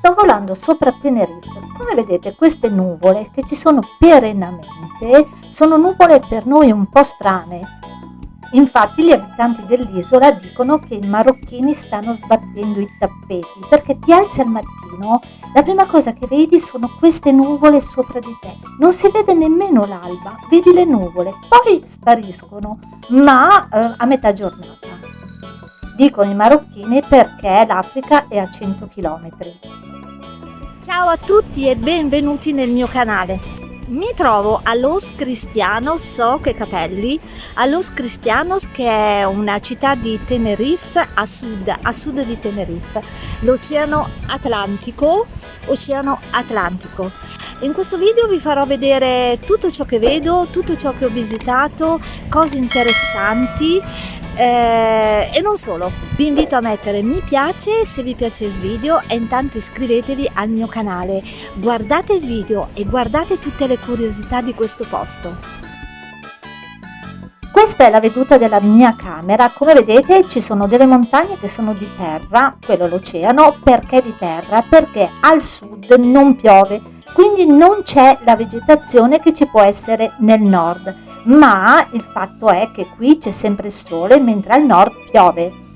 sto volando sopra Tenerife. Come vedete queste nuvole che ci sono perennemente sono nuvole per noi un po' strane. Infatti gli abitanti dell'isola dicono che i marocchini stanno sbattendo i tappeti perché ti alzi al mattino, la prima cosa che vedi sono queste nuvole sopra di te. Non si vede nemmeno l'alba, vedi le nuvole, poi spariscono, ma eh, a metà giornata. Dicono i marocchini perché l'Africa è a 100 km. Ciao a tutti e benvenuti nel mio canale. Mi trovo a Los Cristianos, so che capelli, a Los Cristianos che è una città di Tenerife a sud, a sud di Tenerife, l'Oceano Atlantico, Oceano Atlantico. In questo video vi farò vedere tutto ciò che vedo, tutto ciò che ho visitato, cose interessanti eh, e non solo vi invito a mettere mi piace se vi piace il video e intanto iscrivetevi al mio canale. Guardate il video e guardate tutte le curiosità di questo posto. Questa è la veduta della mia camera, come vedete ci sono delle montagne che sono di terra, quello l'oceano, perché di terra? Perché al sud non piove, quindi non c'è la vegetazione che ci può essere nel nord ma il fatto è che qui c'è sempre il sole mentre al nord piove.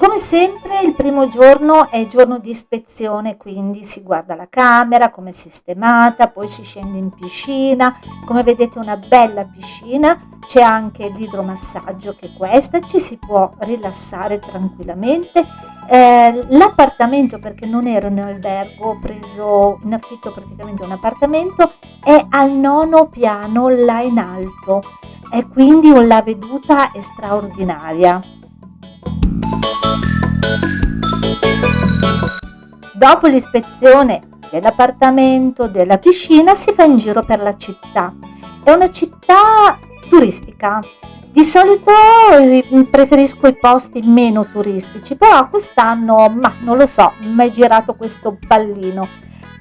Come sempre il primo giorno è giorno di ispezione, quindi si guarda la camera, come è sistemata, poi si scende in piscina, come vedete una bella piscina, c'è anche l'idromassaggio che è questa, ci si può rilassare tranquillamente. Eh, l'appartamento, perché non ero in albergo, ho preso in affitto praticamente un appartamento, è al nono piano là in alto e quindi la veduta è straordinaria. Dopo l'ispezione dell'appartamento, della piscina, si fa in giro per la città. È una città turistica. Di solito eh, preferisco i posti meno turistici, però quest'anno, ma non lo so, mi è girato questo pallino.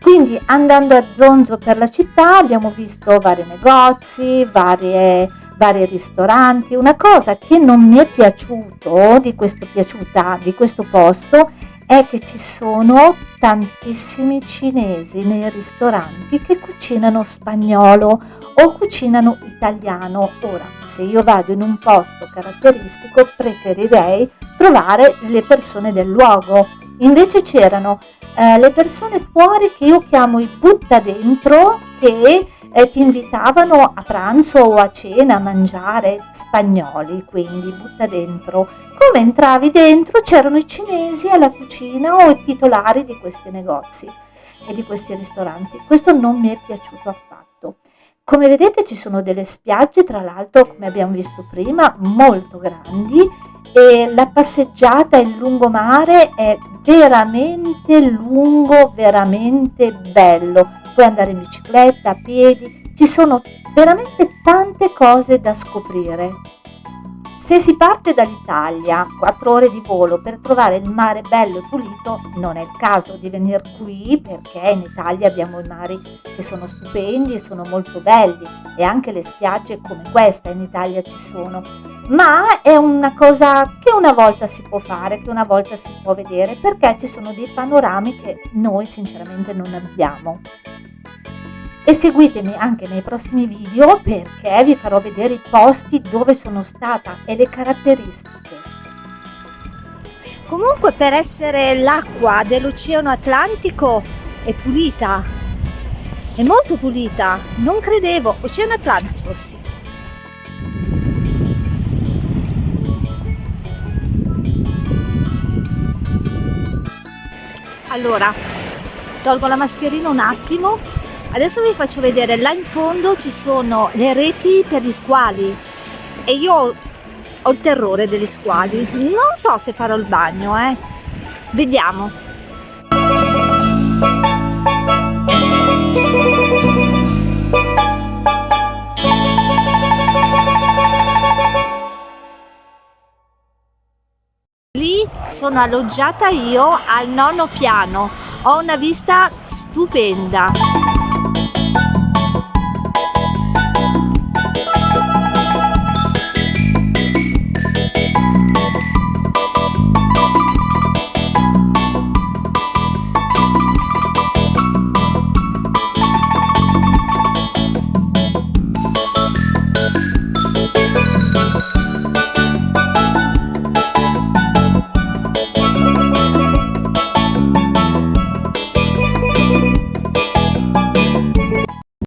Quindi andando a zonzo per la città abbiamo visto vari negozi, varie vari ristoranti. Una cosa che non mi è piaciuto di questo, piaciuta di questo posto è che ci sono tantissimi cinesi nei ristoranti che cucinano spagnolo o cucinano italiano. Ora, se io vado in un posto caratteristico, preferirei trovare le persone del luogo. Invece c'erano eh, le persone fuori che io chiamo i butta dentro che eh, ti invitavano a pranzo o a cena a mangiare spagnoli, quindi butta dentro. Come entravi dentro c'erano i cinesi alla cucina o i titolari di questi negozi e di questi ristoranti. Questo non mi è piaciuto affatto. Come vedete ci sono delle spiagge, tra l'altro come abbiamo visto prima, molto grandi e la passeggiata in lungomare è veramente lungo, veramente bello puoi andare in bicicletta, a piedi, ci sono veramente tante cose da scoprire. Se si parte dall'Italia, 4 ore di volo per trovare il mare bello e pulito, non è il caso di venire qui perché in Italia abbiamo i mari che sono stupendi e sono molto belli e anche le spiagge come questa in Italia ci sono. Ma è una cosa che una volta si può fare, che una volta si può vedere perché ci sono dei panorami che noi sinceramente non abbiamo e seguitemi anche nei prossimi video perché vi farò vedere i posti dove sono stata e le caratteristiche. Comunque per essere l'acqua dell'Oceano Atlantico è pulita, è molto pulita, non credevo, Oceano Atlantico sì. Allora, tolgo la mascherina un attimo Adesso vi faccio vedere, là in fondo ci sono le reti per gli squali e io ho, il terrore degli squali. Non so se farò il bagno, eh. Vediamo. Lì sono alloggiata io al nono piano. Ho una vista stupenda.